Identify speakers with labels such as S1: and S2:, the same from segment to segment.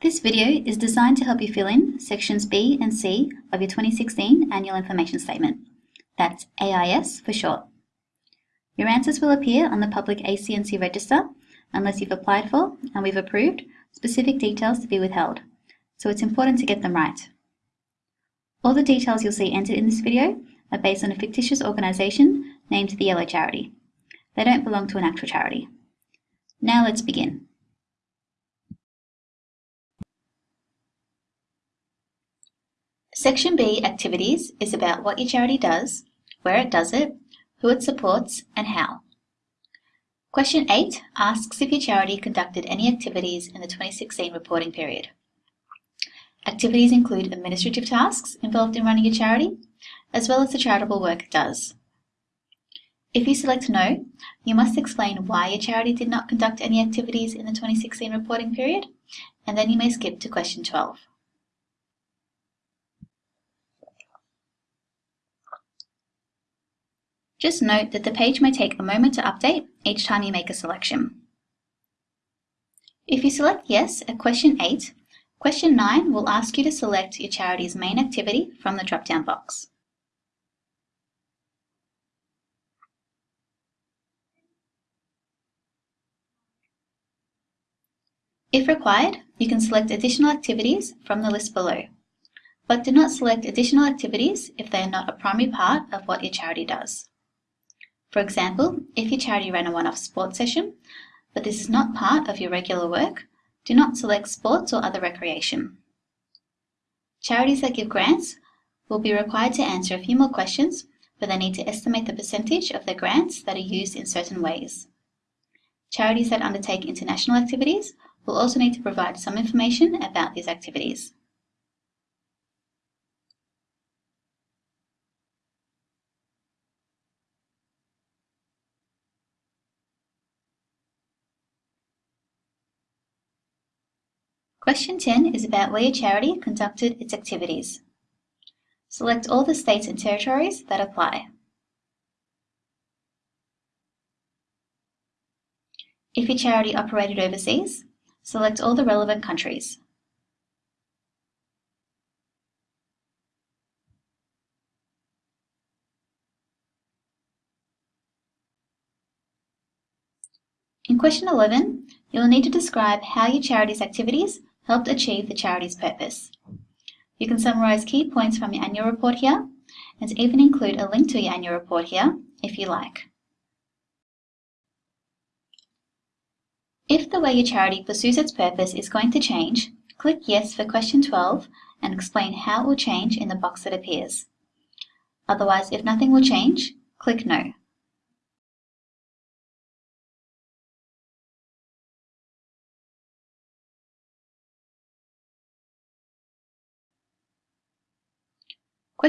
S1: This video is designed to help you fill in sections B and C of your 2016 Annual Information Statement. That's AIS for short. Your answers will appear on the public ACNC register unless you've applied for and we've approved specific details to be withheld, so it's important to get them right. All the details you'll see entered in this video are based on a fictitious organisation named the Yellow Charity. They don't belong to an actual charity. Now let's begin. Section B, Activities, is about what your charity does, where it does it, who it supports, and how. Question 8 asks if your charity conducted any activities in the 2016 reporting period. Activities include administrative tasks involved in running a charity, as well as the charitable work it does. If you select No, you must explain why your charity did not conduct any activities in the 2016 reporting period, and then you may skip to question 12. Just note that the page may take a moment to update each time you make a selection. If you select Yes at question 8, question 9 will ask you to select your charity's main activity from the drop-down box. If required, you can select additional activities from the list below, but do not select additional activities if they are not a primary part of what your charity does. For example, if your charity ran a one-off sports session, but this is not part of your regular work, do not select sports or other recreation. Charities that give grants will be required to answer a few more questions, but they need to estimate the percentage of their grants that are used in certain ways. Charities that undertake international activities will also need to provide some information about these activities. Question 10 is about where your charity conducted its activities. Select all the states and territories that apply. If your charity operated overseas, select all the relevant countries. In question 11, you will need to describe how your charity's activities helped achieve the charity's purpose. You can summarise key points from your annual report here and even include a link to your annual report here if you like. If the way your charity pursues its purpose is going to change, click Yes for question 12 and explain how it will change in the box that appears. Otherwise, if nothing will change, click No.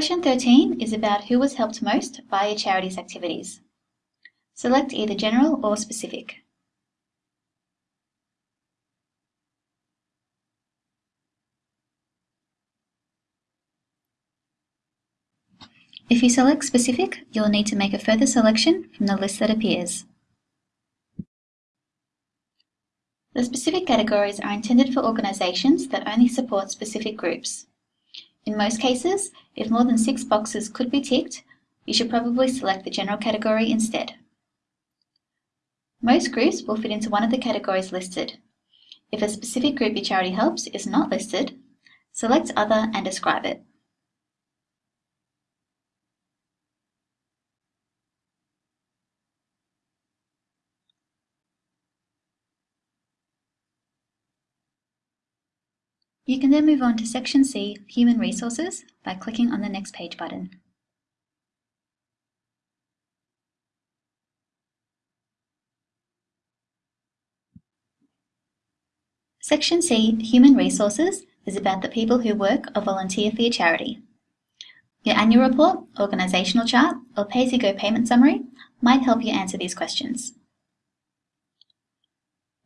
S1: Question 13 is about who was helped most by a charity's activities. Select either general or specific. If you select specific, you'll need to make a further selection from the list that appears. The specific categories are intended for organisations that only support specific groups. In most cases, if more than six boxes could be ticked, you should probably select the general category instead. Most groups will fit into one of the categories listed. If a specific group your charity helps is not listed, select Other and describe it. You can then move on to Section C, Human Resources, by clicking on the Next Page button. Section C, Human Resources, is about the people who work or volunteer for your charity. Your annual report, organisational chart, or pay-as-you-go payment summary might help you answer these questions.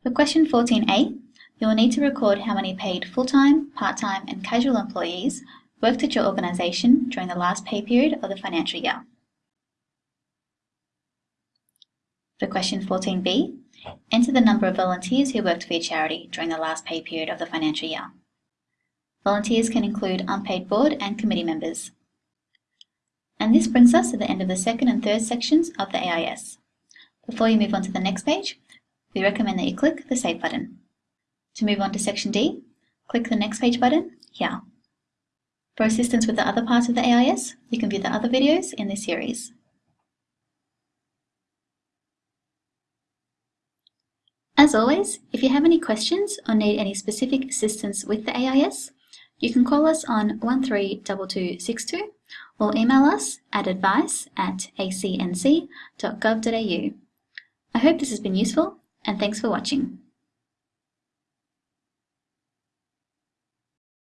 S1: For question 14a, you will need to record how many paid full-time, part-time and casual employees worked at your organisation during the last pay period of the financial year. For question 14b, Enter the number of volunteers who worked for your charity during the last pay period of the financial year. Volunteers can include unpaid board and committee members. And this brings us to the end of the second and third sections of the AIS. Before you move on to the next page, we recommend that you click the Save button. To move on to section D, click the Next Page button here. For assistance with the other parts of the AIS, you can view the other videos in this series. As always, if you have any questions or need any specific assistance with the AIS, you can call us on 132262 or email us at advice at acnc.gov.au. I hope this has been useful and thanks for watching.